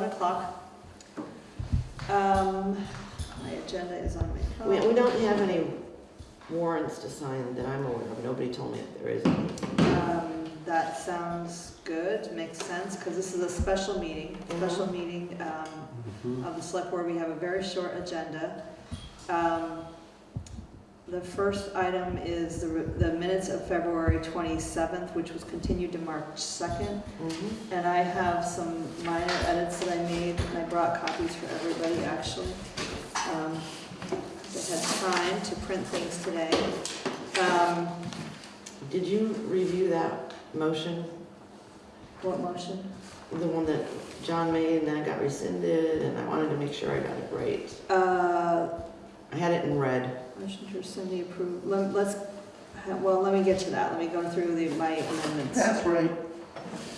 meeting to order at seven o'clock. Um, my agenda is on my We, phone. we don't have any warrants to sign that I'm aware of. Nobody told me if there is any. Um, that sounds good, makes sense, because this is a special meeting, special meeting, um, of the select board. We have a very short agenda. Um, the first item is the, the minutes of February twenty-seventh, which was continued to March second. Mhm. And I have some minor edits that I made, and I brought copies for everybody, actually. Um, I had time to print things today. Um, Did you review that motion? what motion? The one that John made and then it got rescinded and I wanted to make sure I got it right. Uh, I had it in red. motion to rescind the approve, let, let's, well, let me get to that, let me go through the, my amendments. That's right,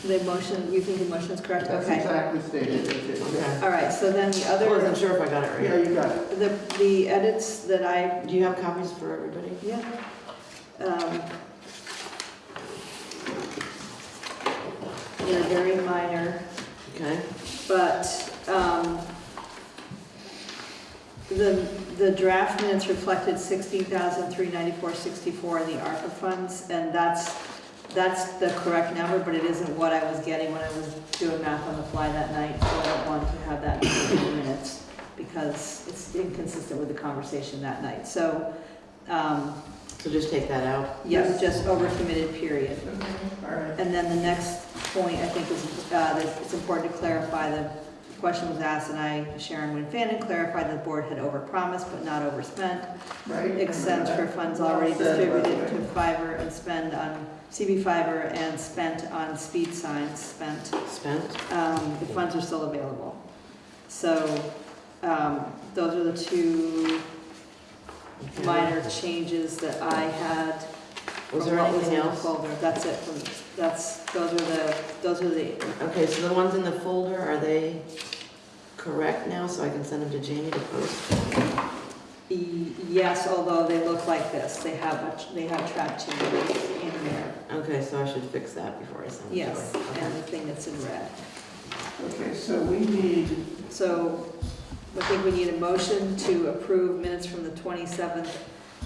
The motion, you think the motion is correct? that's Okay. exactly stated, it is. Okay. All right, so then the other I wasn't other, sure if I got it right. Yeah, right. you got it. the, the edits that I Do you have copies for everybody? Yeah. Um, They're very minor, Okay. but um, the, the draft minutes reflected sixteen thousand three ninety-four sixty-four in the ARPA funds, and that's, that's the correct number, but it isn't what I was getting when I was doing math on the fly that night, so I don't want to have that in the minutes, because it's inconsistent with the conversation that night. So, um, So just take that out. Yes, just overcommitted, period. All right, And then the next point, I think, is, uh, that it's important to clarify, the question was asked, and I, Sharon Winfannon, clarified that the board had overpromised but not overspent. right. Except for funds already said, by distributed to way. fiber and spend on CV fiber and spent on speed signs, spent, Spent? um, the funds are still available. So, um, those are the two Okay. minor changes that I had Was from there what was anything in the else? folder. That's it, from- that's, those are the, those are the, Okay, so the ones in the folder, are they correct now so I can send them to Jamie to post? e- yes, although they look like this, they have, a- they have track changes in there. Okay, so I should fix that before I send them to her. Yes, Okay. and the thing that's in red. Okay, so we need, So I think we need a motion to approve minutes from the 27th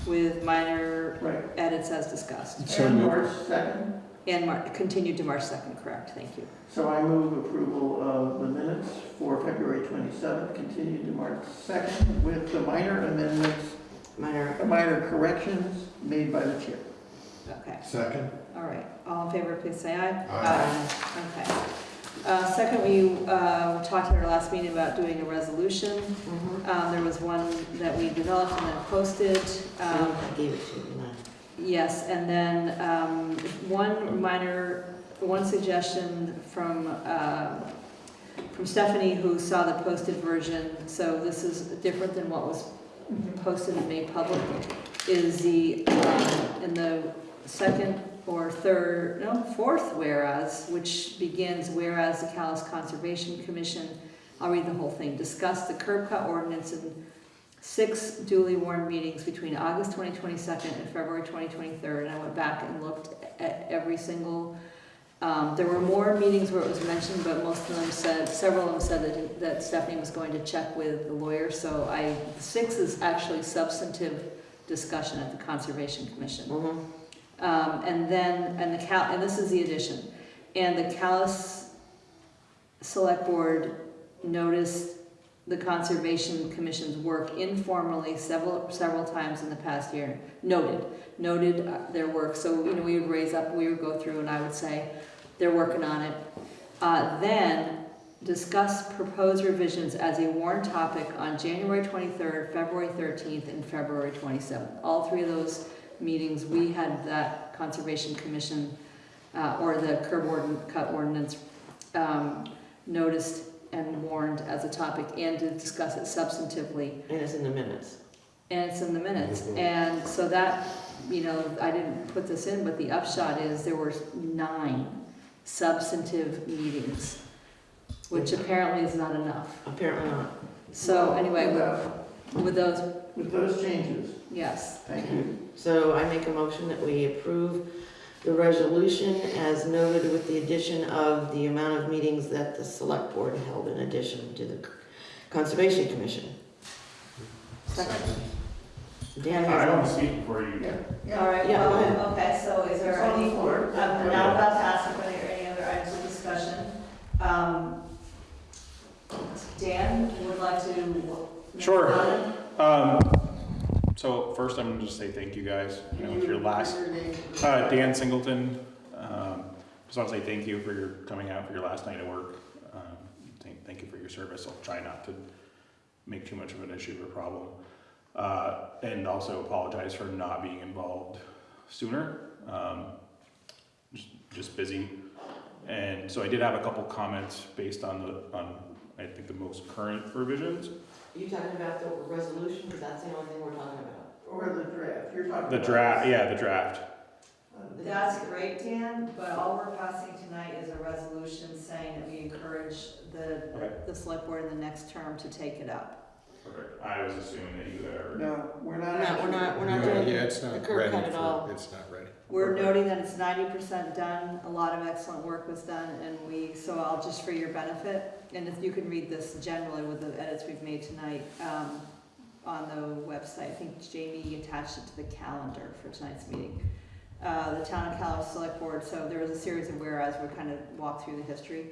with minor right, edits as discussed. So and moved. March 2nd, And Mar, continued to March 2nd, correct, thank you. so I move approval of the minutes for February 27th, continued to March 2nd, with the minor amendments, Minor, minor corrections made by the chair. Okay, Second? all right. All in favor, please say aye. Aye. Okay. Uh, Second, we uh, talked at our last meeting about doing a resolution. Mhm. Um, There was one that we developed and then posted. Um, I gave it to you, didn't I? Yes, and then um, one minor, one suggestion from, uh, from Stephanie, who saw the posted version, so this is different than what was posted and made public, is the, um, in the second or third, no, fourth whereas, which begins whereas the Calais Conservation Commission, I'll read the whole thing, discussed the curb cut ordinance in six duly warned meetings between August 2022 and February 2023, and I went back and looked at every single, um, there were more meetings where it was mentioned, but most of them said, several of them said that, that Stephanie was going to check with the lawyer, so I, six is actually substantive discussion at the Conservation Commission. Mhm. Um, and then, and the Cal, and this is the addition, and the Calais Select Board noticed the Conservation Commission's work informally several, several times in the past year, noted, noted uh, their work, so, you know, we would raise up, we would go through, and I would say, they're working on it. Uh, then, discuss proposed revisions as a warrant topic on January twenty-third, February thirteenth, and February twenty-seventh. All three of those meetings, we had that Conservation Commission, uh, or the curb ordin, cut ordinance, um, noticed and warned as a topic, and to discuss it substantively, And it's in the minutes. and it's in the minutes. Mhm. And so that, you know, I didn't put this in, but the upshot is there were nine substantive meetings, which apparently is not enough. Apparently not. So anyway, With with- with those, With those changes, yes, thank you. So I make a motion that we approve the resolution as noted with the addition of the amount of meetings that the select board held in addition to the Conservation Commission. Dan I want has to speak before you. Yeah, All right, Yeah, well, ahead. okay, so is there It's on the any, floor. I'm now about to ask if there are any other items of discussion. Um, Dan, would like to? Sure. Um, so first I'm gonna just say thank you guys, you know, it's your last, uh, Dan Singleton. Um, just want to say thank you for your coming out for your last night of work. Um, thank, thank you for your service. I'll try not to make too much of an issue or problem. Uh, and also apologize for not being involved sooner. Um, just, just busy. And so I did have a couple comments based on the, on, I think the most current revisions. You talking about the resolution, because that's the only thing we're talking about. Or the draft, you're talking about. The draft, yeah, the draft. Um, that's great, Dan, but all we're passing tonight is a resolution saying that we encourage the, Okay. the select board in the next term to take it up. Perfect. I was assuming that you had already. No, we're not. No, we're not, we're not Yeah, doing Yeah, it's the not curb ready cut at all. for, it's not ready. We're noting that it's ninety percent done, a lot of excellent work was done, and we, so I'll, just for your benefit, and if you can read this generally with the edits we've made tonight, um, on the website, I think Jamie attached it to the calendar for tonight's meeting. Uh, the town of Calais Select Board, so there was a series of whereas, we kind of walk through the history.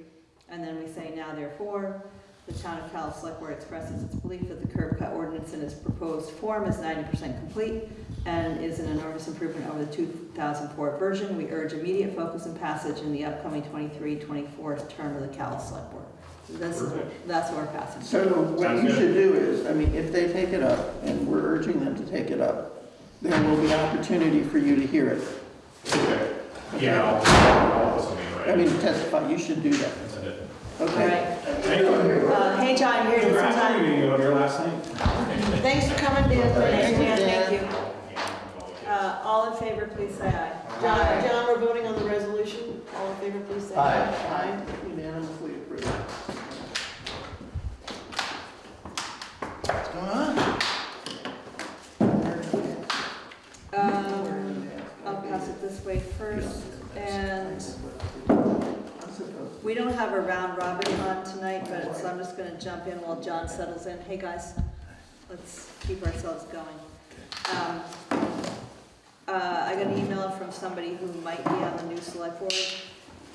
And then we say, now therefore, the town of Calais Select Board expresses its belief that the curb cut ordinance in its proposed form is ninety percent complete and is an enormous improvement over the 2004 version. We urge immediate focus and passage in the upcoming 23-24 term of the Cal Select Board. This is, that's what we're passing. So what Sounds you good. should do is, I mean, if they take it up, and we're urging them to take it up, there will be opportunity for you to hear it. Okay. Yeah, I'll, I'll put something I right. mean, testify, you should do that, Send it. All okay? right. Thank you. Uh, Hey, John, you're here this Congrats on time. meeting on your last night. Thanks for coming, Dan. Thanks, Dan, Dan. thank you. Uh, All in favor, please say aye. John, John, we're voting on the resolution. All in favor, please say aye. Aye. Unanimously approved. What's going on? Um, I'll pass it this way first, and we don't have a round robin on tonight, but so I'm just gonna jump in while John settles in. Hey, guys, let's keep ourselves going. Um, uh, I got an email from somebody who might be on the new select board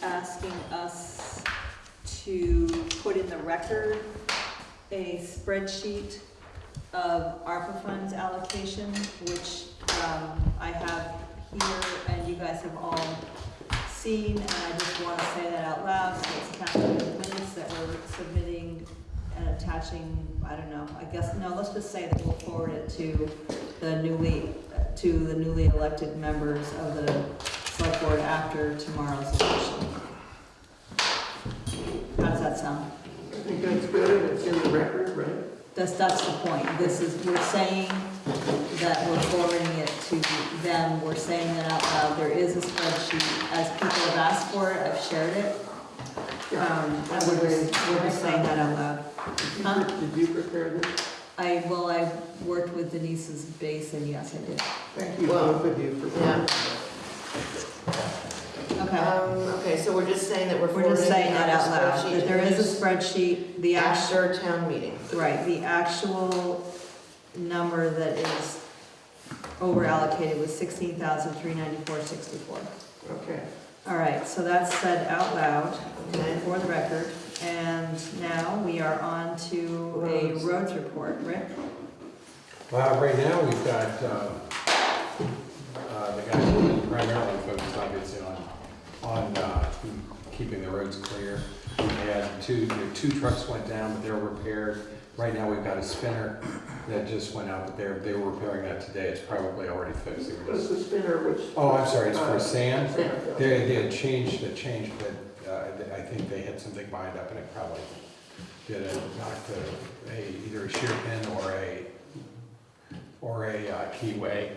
asking us to put in the record a spreadsheet of ARPA funds allocation, which, um, I have here and you guys have all seen, and I just wanna say that out loud, so it's kind of the minutes that we're submitting and attaching, I don't know, I guess, no, let's just say that we'll forward it to the newly, to the newly elected members of the select board after tomorrow's election. How does that sound? I think that's good, it's in the record, right? That's, that's the point. This is, we're saying that we're forwarding it to them, we're saying that out loud. There is a spreadsheet, as people have asked for it, I've shared it. Um, and we're just, we're just saying that out loud. Huh? Did you prepare this? I, well, I worked with Denise's base, and yes, I did. Thank you, Well, both of you, for. yeah. Okay. Okay, so we're just saying that we're We're forwarding. just saying that out loud, that there is a spreadsheet, the actual, After town meeting. right, the actual number that is over allocated was sixteen thousand three ninety-four sixty-four. Okay. All right, so that's said out loud Okay. for the record, and now we are on to a Roads. roads report. Rick? Well, right now, we've got, uh, uh, the guys who are primarily focused obviously on, on, uh, keeping the roads clear. We had two, two trucks went down, but they're repaired. Right now, we've got a spinner that just went out, but they're, they were repairing that today. It's probably already fixed. Were What's the spinner, which? Oh, I'm sorry, it's Uh, for sand. Sand, They, they had changed, the changed, but, uh, I think they had something lined up and it probably did a, knocked a, a, either a shear pin or a, or a uh, keyway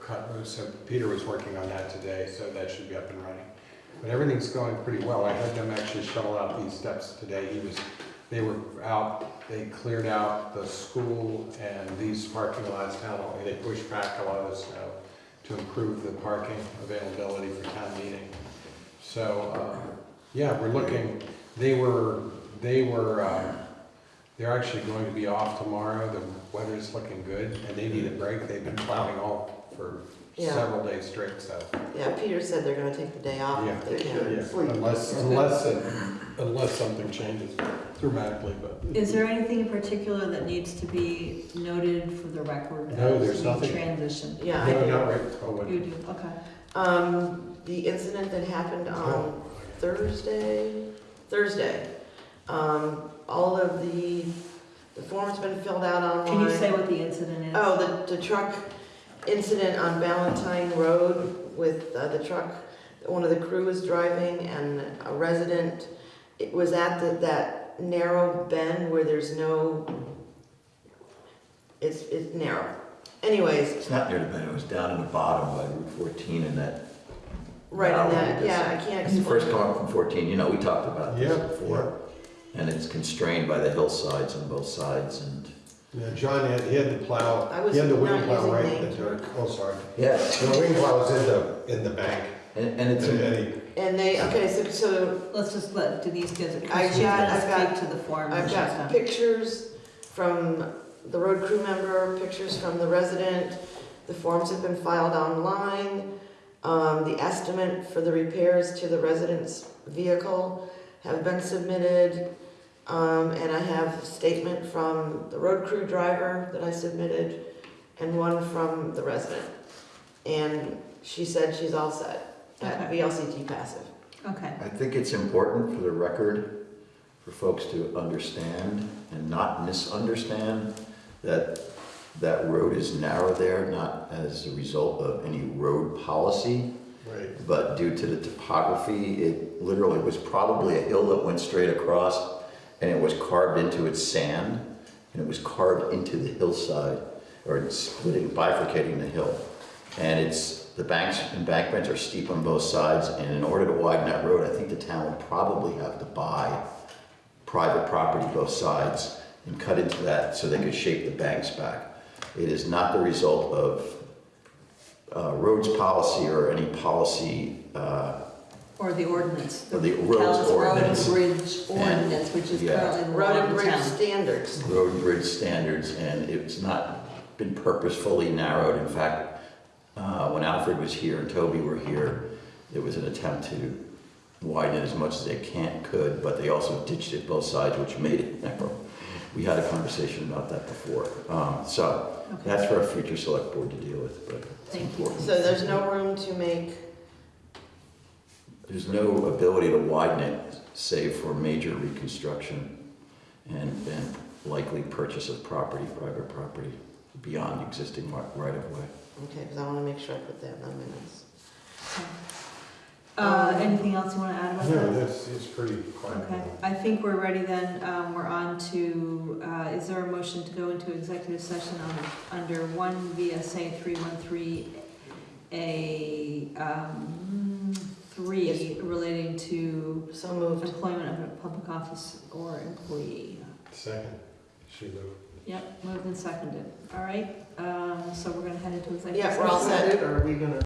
cut loose. So Peter was working on that today, so that should be up and running. But everything's going pretty well. I had them actually shovel out these steps today. He was, they were out, they cleared out the school and these parking lots down, they pushed back a lot of the snow to improve the parking availability for town meeting. So, uh, yeah, we're looking, they were, they were, uh, they're actually going to be off tomorrow. The weather's looking good and they need a break. They've been plowing all for Yeah. several days straight, so. Yeah, Peter said they're gonna take the day off Yeah. if they They can. Yeah, Sleep. unless, unless, it- unless something changes dramatically, but. Is there anything in particular that needs to be noted for the record? No, as there's we nothing. Transition? Yeah, I No, do. not right, oh, what? You do, okay. Um, the incident that happened on Thursday, Thursday. Um, all of the, the form's been filled out online. Can you say what the incident is? Oh, the, the truck incident on Valentine Road with uh, the truck, that one of the crew was driving and a resident, it was at the, that narrow bend where there's no, it's, it's narrow. Anyways, It's not near the bend, it was down in the bottom by Route 14 and that, right in that, yeah, I can't when you first explain. come up from 14, you know, we talked about this Yeah, before. And it's constrained by the hillsides on both sides and, Yeah, John had, he had the plow, I was he had the wing not plow using right in the names. dirt, oh, sorry. yeah, The wing plow was in the, in the bank, and and and it's, and he, And they, okay, so, so Let's just let Denise get it, I because she's got- gonna I've got- speak to the form. when I've got done. pictures from the road crew member, pictures from the resident. The forms have been filed online. Um, the estimate for the repairs to the resident's vehicle have been submitted. Um, and I have a statement from the road crew driver that I submitted and one from the resident. And she said she's all set at Okay. VLCT PACIF. Okay, I think it's important for the record for folks to understand and not misunderstand that that road is narrow there, not as a result of any road policy, right, but due to the topography, it literally was probably a hill that went straight across and it was carved into its sand and it was carved into the hillside or splitting, bifurcating the hill. And it's, the banks, and embankments are steep on both sides and in order to widen that road, I think the town would probably have to buy private property both sides and cut into that so they could shape the banks back. It is not the result of uh, roads policy or any policy uh, or the ordinance. Or the roads town's ordinance. Road and bridge ordinance, which is Yeah. currently the law Road of and the bridge town. standards. road and bridge standards, and it's not been purposefully narrowed. In fact, uh, when Alfred was here and Toby were here, there was an attempt to widen it as much as they can, could, but they also ditched it both sides, which made it narrow. We had a conversation about that before. Um, So Okay, that's for a future select board to deal with, but it's Thank you. So there's no room to make, There's no ability to widen it, save for major reconstruction and, and likely purchase of property, private property, beyond existing right-of-way. okay, because I want to make sure I put that in the minutes. Uh, anything else you wanna add about that? no, that's, it's pretty quiet. Okay, I think we're ready then, um, we're on to, uh, is there a motion to go into executive session on, under one VSA three one three A, um, three relating to So moved. employment of a public office or employee? Second, she moved. Yep, moved and seconded, all right, um, so we're gonna head into executive Yeah, session. we're all set. Or are we gonna